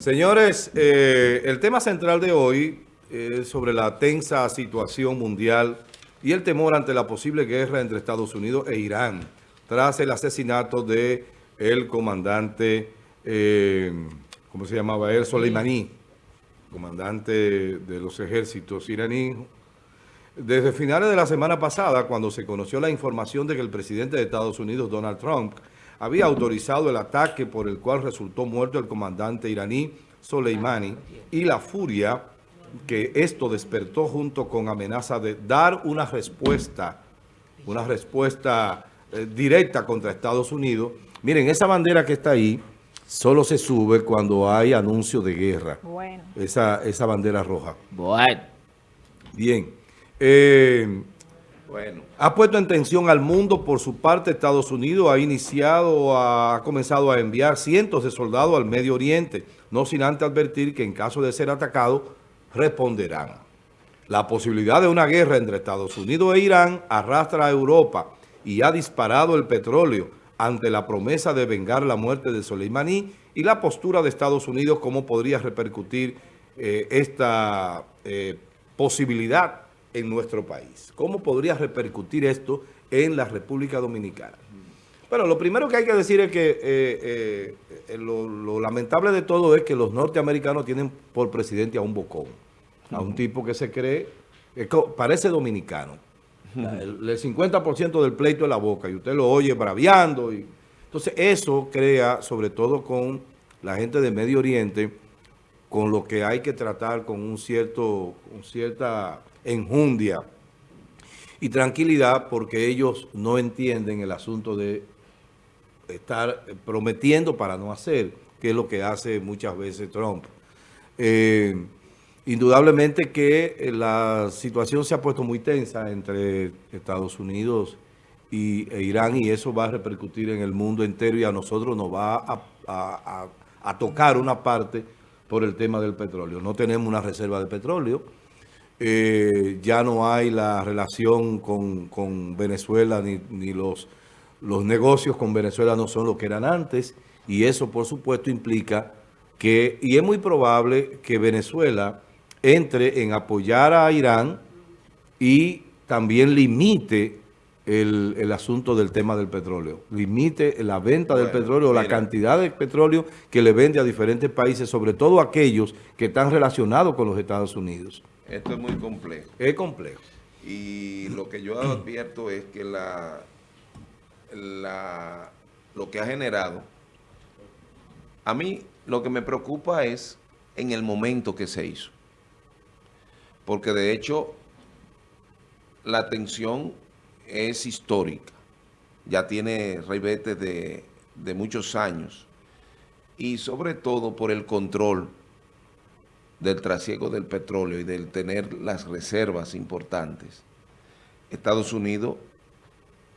Señores, eh, el tema central de hoy es sobre la tensa situación mundial y el temor ante la posible guerra entre Estados Unidos e Irán tras el asesinato de el comandante, eh, ¿cómo se llamaba él? Soleimani, comandante de los ejércitos iraníes. Desde finales de la semana pasada, cuando se conoció la información de que el presidente de Estados Unidos, Donald Trump, había autorizado el ataque por el cual resultó muerto el comandante iraní Soleimani y la furia que esto despertó junto con amenaza de dar una respuesta, una respuesta eh, directa contra Estados Unidos. Miren, esa bandera que está ahí solo se sube cuando hay anuncio de guerra. Bueno. Esa, esa bandera roja. Bueno. Bien. Eh, Ha puesto en tensión al mundo. Por su parte, Estados Unidos ha iniciado, ha comenzado a enviar cientos de soldados al Medio Oriente, no sin antes advertir que en caso de ser atacado, responderán. La posibilidad de una guerra entre Estados Unidos e Irán arrastra a Europa y ha disparado el petróleo ante la promesa de vengar la muerte de Soleimani y la postura de Estados Unidos, cómo podría repercutir eh, esta eh, posibilidad en nuestro país. ¿Cómo podría repercutir esto en la República Dominicana? Bueno, lo primero que hay que decir es que eh, eh, lo, lamentable de todo es que los norteamericanos tienen por presidente a un bocón, a un tipo que se cree, parece dominicano. El, 50% del pleito es la boca y usted lo oye braviando. Y, entonces eso crea, sobre todo con la gente de Medio Oriente, con lo que hay que tratar con un cierto, con cierta enjundia y tranquilidad porque ellos no entienden el asunto de estar prometiendo para no hacer, que es lo que hace muchas veces Trump. Eh, indudablemente que la situación se ha puesto muy tensa entre Estados Unidos y, e Irán y eso va a repercutir en el mundo entero y a nosotros nos va a tocar una parte por el tema del petróleo. No tenemos una reserva de petróleo, eh, ya no hay la relación con, Venezuela, ni, los, los negocios con Venezuela no son lo que eran antes, y eso por supuesto implica que, y es muy probable que Venezuela entre en apoyar a Irán y también limite el, asunto del tema del petróleo. Limite la venta del petróleo, la cantidad de petróleo que le vende a diferentes países, sobre todo aquellos que están relacionados con los Estados Unidos. Esto es muy complejo. Es complejo. Y lo que yo advierto es que la, lo que ha generado, a mí lo que me preocupa es en el momento que se hizo. Porque de hecho, la tensión es histórica. Ya tiene ribetes de, de muchos años. Y sobre todo por el control del trasiego del petróleo y del tener las reservas importantes, Estados Unidos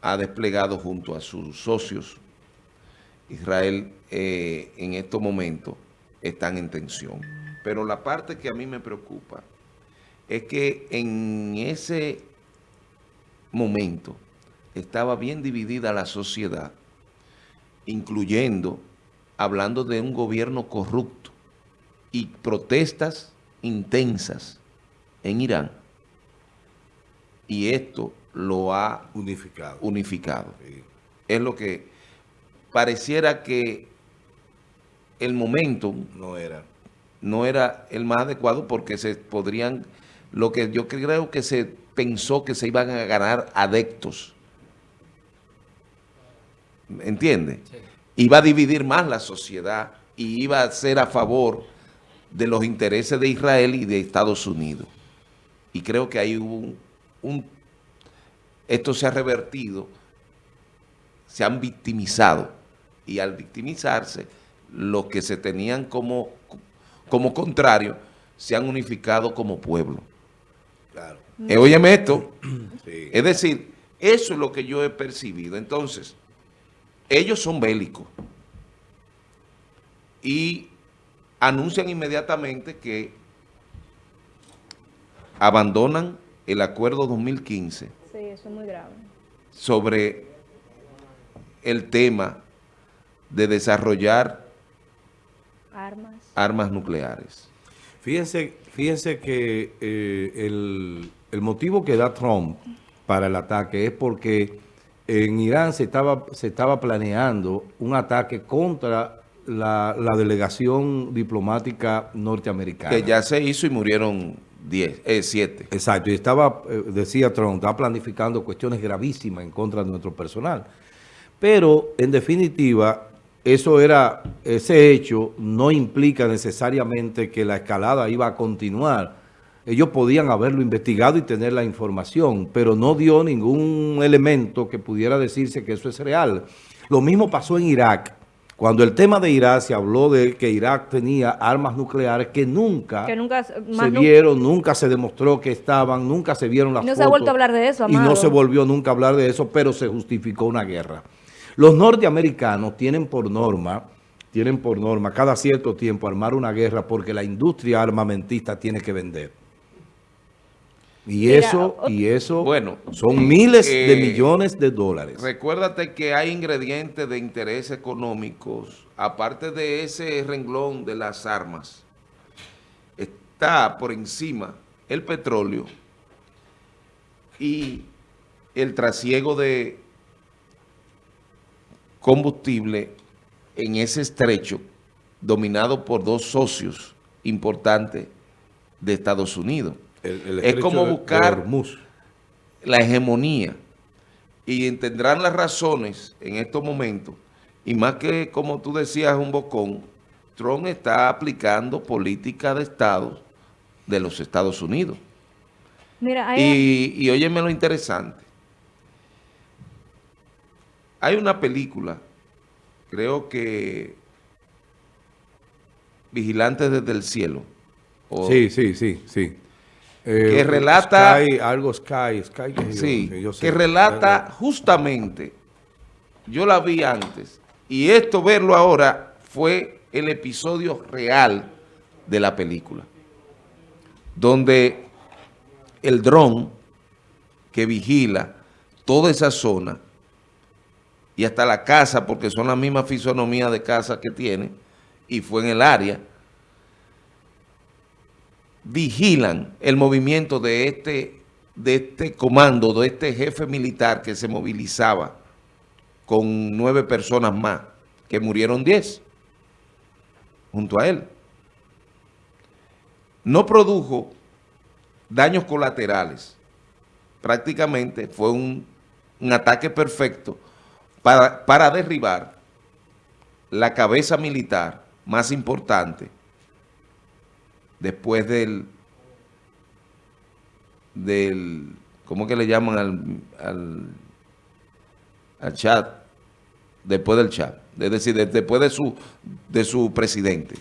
ha desplegado junto a sus socios, Israel eh, en estos momentos están en tensión. Pero la parte que a mí me preocupa es que en ese momento estaba bien dividida la sociedad, incluyendo, hablando de un gobierno corrupto, y protestas intensas en Irán. Y esto lo ha unificado. unificado. Es lo que pareciera que el momento no era. no era el más adecuado porque se podrían, lo que yo creo que se pensó que se iban a ganar adeptos. ¿Entiende? Iba a dividir más la sociedad y iba a ser a favor de los intereses de Israel y de Estados Unidos. Y creo que hay un, un esto se ha revertido, se han victimizado y al victimizarse, los que se tenían como, como contrario, se han unificado como pueblo. Claro. Eh, óyeme esto, es decir, eso es lo que yo he percibido. Entonces, ellos son bélicos y anuncian inmediatamente que abandonan el acuerdo 2015. Sí, eso es muy grave. Sobre el tema de desarrollar armas, armas nucleares. Fíjense, fíjense que eh, el, el motivo que da Trump para el ataque es porque en Irán se estaba, se estaba planeando un ataque contra la, delegación diplomática norteamericana. Que ya se hizo y murieron 10, eh, 7. Exacto, y estaba, eh, decía Trump, estaba planificando cuestiones gravísimas en contra de nuestro personal. Pero, en definitiva, eso era, ese hecho no implica necesariamente que la escalada iba a continuar ellos podían haberlo investigado y tener la información, pero no dio ningún elemento que pudiera decirse que eso es real. Lo mismo pasó en Irak. Cuando el tema de Irak se habló de que Irak tenía armas nucleares que nunca, se vieron, nunca se demostró que estaban, nunca se vieron las no se ha vuelto a hablar de eso, Amado. Y no se volvió nunca a hablar de eso, pero se justificó una guerra. Los norteamericanos tienen por norma, tienen por norma cada cierto tiempo armar una guerra porque la industria armamentista tiene que vender. Y eso, y eso bueno, son miles de eh, millones de dólares. Recuérdate que hay ingredientes de interés económicos, aparte de ese renglón de las armas, está por encima el petróleo y el trasiego de combustible en ese estrecho dominado por dos socios importantes de Estados Unidos es como buscar la hegemonía y entenderán las razones en estos momentos y más que como tú decías un bocón, Trump está aplicando política de Estado de los Estados Unidos. y, y óyeme lo interesante. Hay una película, creo que Vigilantes desde el cielo. sí, sí, sí, sí que eh, relata... algo Sky, Sky que, sí, que relata justamente, yo la vi antes, y esto verlo ahora fue el episodio real de la película, donde el dron que vigila toda esa zona y hasta la casa, porque son la misma fisonomía de casa que tiene, y fue en el área, vigilan el movimiento de este, de este comando, de este jefe militar que se movilizaba con nueve personas más, que murieron diez junto a él. No produjo daños colaterales. Prácticamente fue un, ataque perfecto para, para derribar la cabeza militar más importante después del, del ¿cómo que le llaman al, al, chat? Después del chat, es decir, después de su, de su presidente.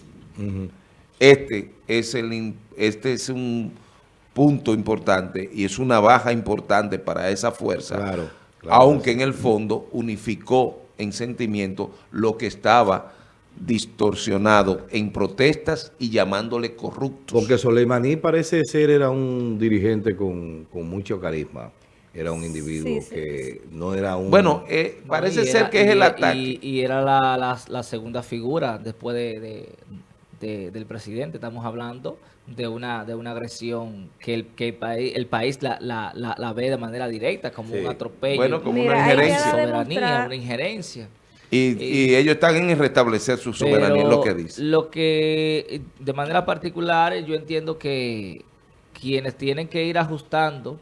Este es el este es un punto importante y es una baja importante para esa fuerza, aunque en el fondo unificó en sentimiento lo que estaba distorsionado en protestas y llamándole corruptos. Porque Soleimaní parece ser era un dirigente con, mucho carisma. Era un individuo que no era un... Bueno, eh, parece ser que es el ataque. Y, era la, segunda figura después de, del presidente. Estamos hablando de una de una agresión que el, que el país, el país la, la, ve de manera directa, como un atropello. Bueno, como una injerencia. Soberanía, una injerencia. Y, ellos están en restablecer su soberanía, lo que dice. Lo que, de manera particular, yo entiendo que quienes tienen que ir ajustando,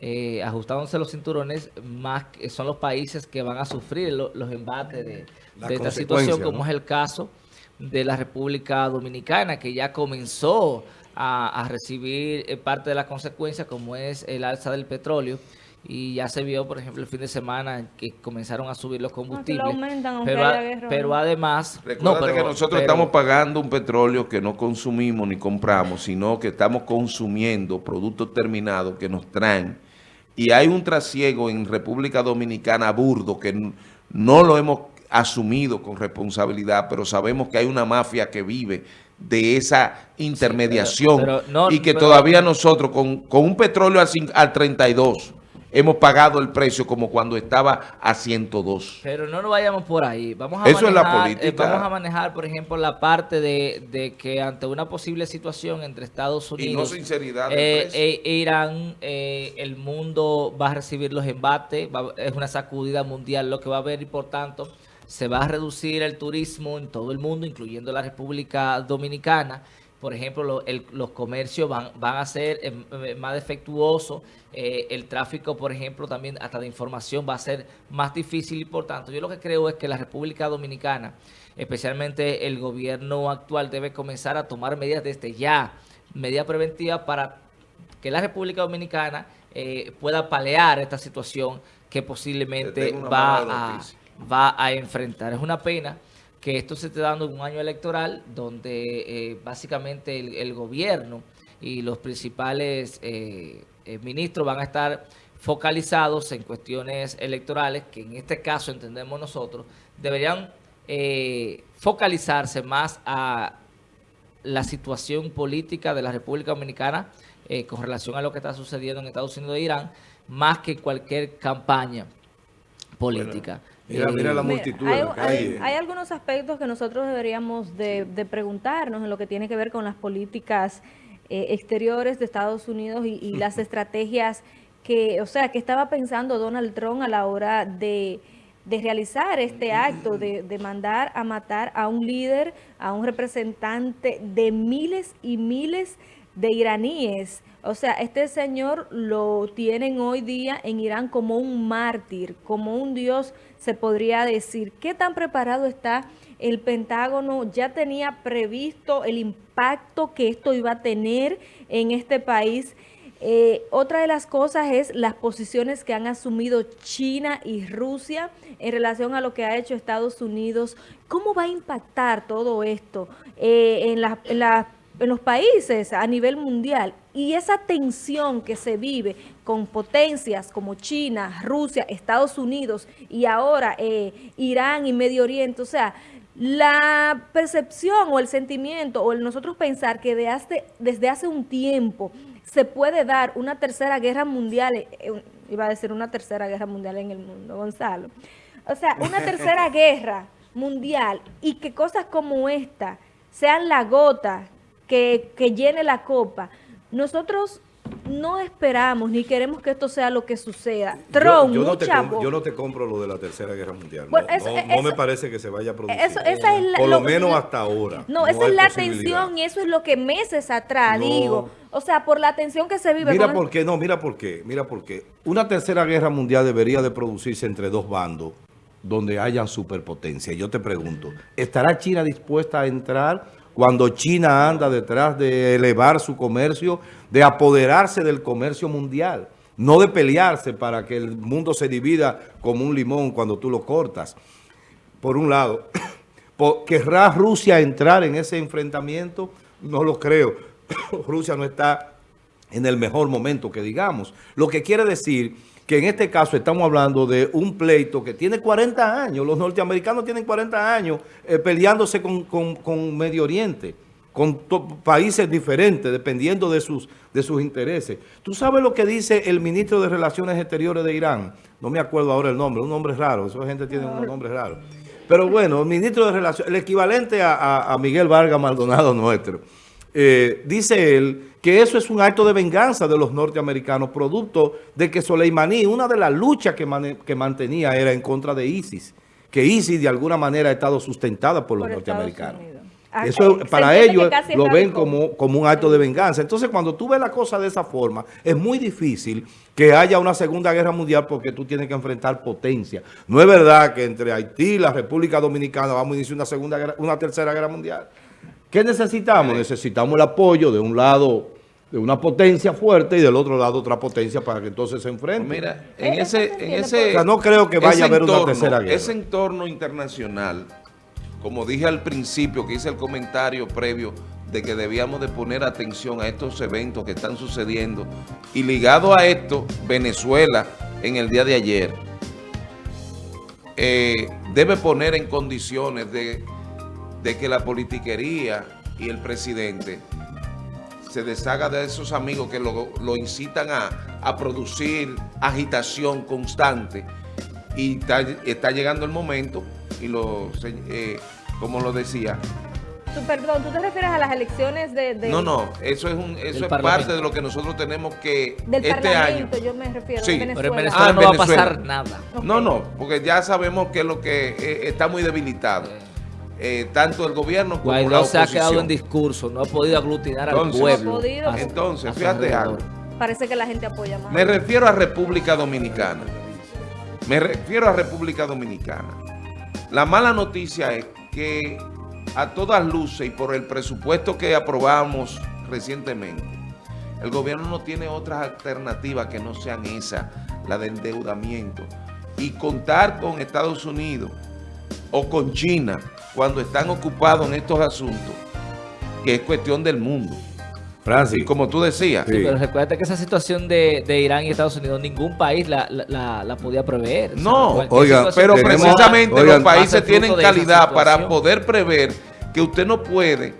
eh, ajustándose los cinturones, más son los países que van a sufrir los embates de, esta situación, como es el caso de la República Dominicana, que ya comenzó a, a recibir eh, parte de las consecuencias, como es el alza del petróleo, y ya se vio, por ejemplo, el fin de semana que comenzaron a subir los combustibles. pero, además... Recuerda que nosotros estamos pagando un petróleo que no consumimos ni compramos, sino que estamos consumiendo productos terminados que nos traen. Y hay un trasiego en República Dominicana burdo que no lo hemos asumido con responsabilidad, pero sabemos que hay una mafia que vive de esa intermediación y que todavía nosotros con, con un petróleo al, al 32 hemos pagado el precio como cuando estaba a 102. Pero no nos vayamos por ahí. Vamos a Eso es la manejar, política. eh, vamos a manejar, por ejemplo, la parte de, de que ante una posible situación entre Estados Y no Unidos sinceridad del eh, e- e Irán, eh, el mundo va a recibir los embates, va- es una sacudida mundial lo que va a haber y por tanto se va a reducir el turismo en todo el mundo, incluyendo la República Dominicana. Por ejemplo, lo- el- los comercios van, van a ser eh, eh, más defectuosos, eh, el tráfico, por ejemplo, también hasta de información va a ser más difícil y por tanto yo lo que creo es que la República Dominicana, especialmente el gobierno actual, debe comenzar a tomar medidas desde ya, medidas preventivas para que la República Dominicana eh, pueda palear esta situación que Te posiblemente a, va a enfrentar. Es una pena que esto se esté dando en un año electoral donde eh, básicamente el, el gobierno y los principales eh, eh, ministros van a estar focalizados en cuestiones electorales que en este caso entendemos nosotros deberían eh, focalizarse más a la situación política de la República Dominicana eh, con relación a lo que está sucediendo en Estados Unidos e Irán, más que cualquier campaña política. Mira, Eh, mira la Mira, multitud hay, en la hay- calle. hay algunos aspectos que nosotros deberíamos de, de preguntarnos en lo que tiene que ver con las políticas eh, exteriores de Estados Unidos y, y las estrategias que, o sea, que estaba pensando Donald Trump a la hora de, de realizar este acto, de, de mandar a matar a un líder, a un representante de miles y miles de iraníes. O sea, este señor lo tienen hoy día en Irán como un mártir, como un dios, se podría decir. ¿Qué tan preparado está el Pentágono? Ya tenía previsto el impacto que esto iba a tener en este país. Eh, otra de las cosas es las posiciones que han asumido China y Rusia en relación a lo que ha hecho Estados Unidos. ¿Cómo va a impactar todo esto eh, en, los países a nivel mundial? Y esa tensión que se vive con potencias como China, Rusia, Estados Unidos y ahora eh, Irán y Medio Oriente. O sea, la percepción o el sentimiento o el nosotros pensar que de hace- desde hace un tiempo se puede dar una tercera guerra mundial, eh, eh, iba a decir una tercera guerra mundial en el mundo, Gonzalo. O sea, una tercera guerra mundial y que cosas como esta sean la gota que, que llene la copa. Nosotros no esperamos ni queremos que esto sea lo que suceda. Trump, yo, yo no te compro, yo no te compro lo de la Tercera Guerra Mundial. Bueno, no, eso- no- eso- no me parece que se vaya a producir. Eso- esa es la- Por lo, lo- menos hasta ahora. No, esa es la tensión y eso es lo que meses atrás digo. O sea, por la tensión que se vive. Mira con- por qué, no, mira por qué, mira por qué. Una tercera guerra mundial debería de producirse entre dos bandos donde hayan superpotencia. Yo te pregunto, ¿estará China dispuesta a entrar cuando China anda detrás de elevar su comercio, de apoderarse del comercio mundial? No de pelearse para que el mundo se divida como un limón cuando tú lo cortas. Por un lado, ¿querrá Rusia entrar en ese enfrentamiento? No lo creo. Rusia no está en el mejor momento que digamos. Lo que quiere decir que en este caso estamos hablando de un pleito que tiene 40 años. Los norteamericanos tienen 40 años eh, peleándose con, con- Medio Oriente, con países diferentes, dependiendo de sus, de sus intereses. ¿Tú sabes lo que dice el ministro de Relaciones Exteriores de Irán? No me acuerdo ahora el nombre, un nombre raro. Esa gente tiene unos nombres raros. Pero bueno, el ministro de Relaciones, el equivalente a- a Miguel Vargas Maldonado nuestro, eh, dice él que eso es un acto de venganza de los norteamericanos, producto de que Soleimani, una de las luchas que, que mantenía era en contra de ISIS, que ISIS de alguna manera ha estado sustentada por los Por norteamericanos. Ah, Eso eh, para ellos lo ven como, como un acto de venganza. Entonces, cuando tú ves la cosa de esa forma, es muy difícil que haya una segunda guerra mundial porque tú tienes que enfrentar potencia. No es verdad que entre Haití y la República Dominicana vamos a iniciar una segunda guerra, una tercera guerra mundial. ¿Qué necesitamos? Necesitamos el apoyo de un lado de una potencia fuerte y del otro lado otra potencia para que entonces se enfrenten. Mira, en Eh, eso ese, se en ese, O sea, no creo que vaya a haber una entorno- tercera guerra. Ese entorno internacional, como dije al principio, que hice el comentario previo de que debíamos de poner atención a estos eventos que están sucediendo y ligado a esto, Venezuela en el día de ayer eh, debe poner en condiciones de, de que la politiquería y el presidente se deshaga de esos amigos que lo, lo incitan a, a producir agitación constante y está, está llegando el momento y lo, eh, como lo decía, Tú, perdón, ¿tú te refieres a las elecciones de, de- no, no, eso es un, eso es parte de lo que nosotros tenemos que del este año. Yo me refiero, Sí. de Pero en Venezuela. Venezuela Ah, en no va a Venezuela. pasar nada. No, no, porque ya sabemos que lo que eh, está muy debilitado. Eh, tanto el gobierno como la Guaidó se ha oposición. quedado en discurso, no ha podido aglutinar Entonces- al pueblo. No ha podido. a su- Entonces, a fíjate algo. Parece que la gente apoya más. Me refiero a República Dominicana. Me refiero a República Dominicana. La mala noticia es que a todas luces y por el presupuesto que aprobamos recientemente, el gobierno no tiene otras alternativas que no sean esas, la de endeudamiento. Y contar con Estados Unidos o con China cuando están ocupados en estos asuntos, que es cuestión del mundo. Francis, Y como tú decías, Sí. Pero recuerda que esa situación de, de Irán y Estados Unidos, ningún país la, la, la- la podía prever. O sea, No, cualquier oiga, situación Pero precisamente oigan, los países tienen calidad para poder prever que usted no puede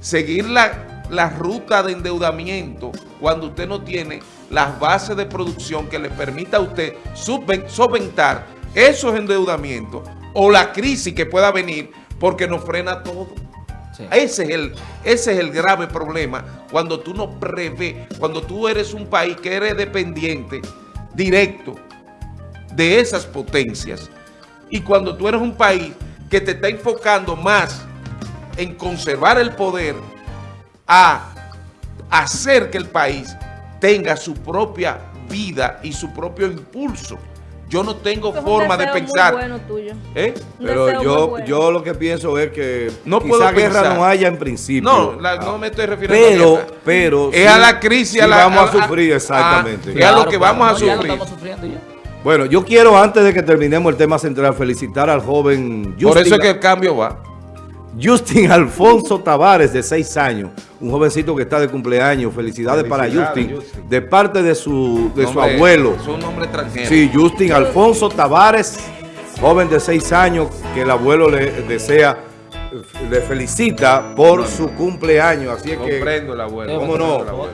seguir la, la ruta de endeudamiento cuando usted no tiene las bases de producción que le permita a usted subven- solventar esos endeudamientos o la crisis que pueda venir porque nos frena todo. Sí. Ese es, el, ese es el grave problema cuando tú no prevés, cuando tú eres un país que eres dependiente directo de esas potencias y cuando tú eres un país que te está enfocando más en conservar el poder a hacer que el país tenga su propia vida y su propio impulso. Yo no tengo es forma de deseo muy pensar. bueno tuyo. ¿eh? Pero deseo muy yo, bueno. yo lo que pienso es que No quizá puedo guerra pensar. no haya en principio. No, la- Ah. no me estoy refiriendo a Pero, guerra. pero... Es sí- a la crisis, sí a la- vamos a, a- sufrir, a- exactamente. a- es a lo que vamos a no, ya lo sufrir. estamos sufriendo ya. Bueno, yo quiero, antes de que terminemos el tema central, felicitar al joven Justin, Por eso es que el cambio va. Justin Alfonso Tavares, de 6 años, un jovencito que está de cumpleaños. Felicidades, para Justin, de parte de su, de su abuelo. Es nombre. Sí, Justin Alfonso Tavares, joven de 6 años, que el abuelo le desea, le felicita por su cumpleaños. Así es que... Comprendo el abuelo. El abuelo.